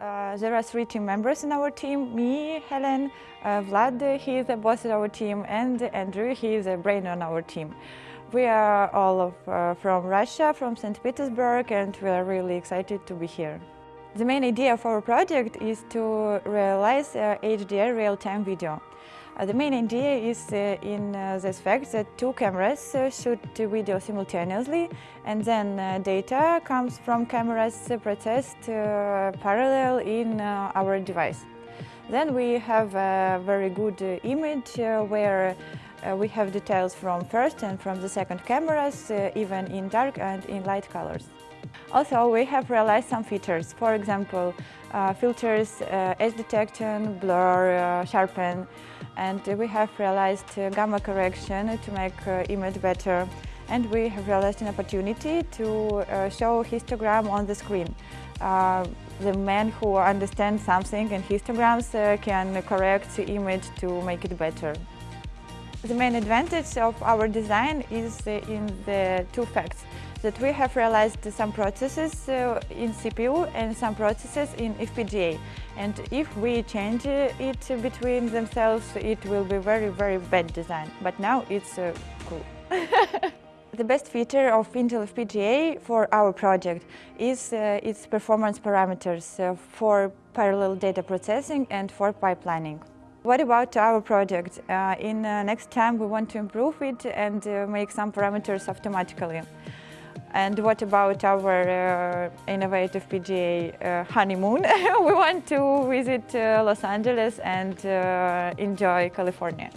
Uh, there are three team members in our team, me, Helen, uh, Vlad, he is the boss of our team, and Andrew, he is the brain on our team. We are all of, uh, from Russia, from St. Petersburg, and we are really excited to be here. The main idea of our project is to realize uh, HDR real-time video. Uh, the main idea is uh, in uh, this fact that two cameras uh, shoot video simultaneously and then uh, data comes from cameras processed parallel in our device. Then we have a very good image where uh, we have details from first and from the second cameras, uh, even in dark and in light colors. Also, we have realized some features, for example, uh, filters, uh, edge detection, blur, uh, sharpen, and we have realized uh, gamma correction to make image better. And we have realized an opportunity to uh, show histogram on the screen. Uh, the man who understands something in histograms uh, can correct the image to make it better. The main advantage of our design is in the two facts that we have realized some processes uh, in CPU and some processes in FPGA. And if we change it between themselves, it will be very, very bad design. But now it's uh, cool. The best feature of Intel FPGA for our project is uh, its performance parameters uh, for parallel data processing and for pipelining. What about our project? Uh, in uh, next time we want to improve it and uh, make some parameters automatically. And what about our uh, innovative FPGA uh, honeymoon? we want to visit Los Angeles and enjoy California.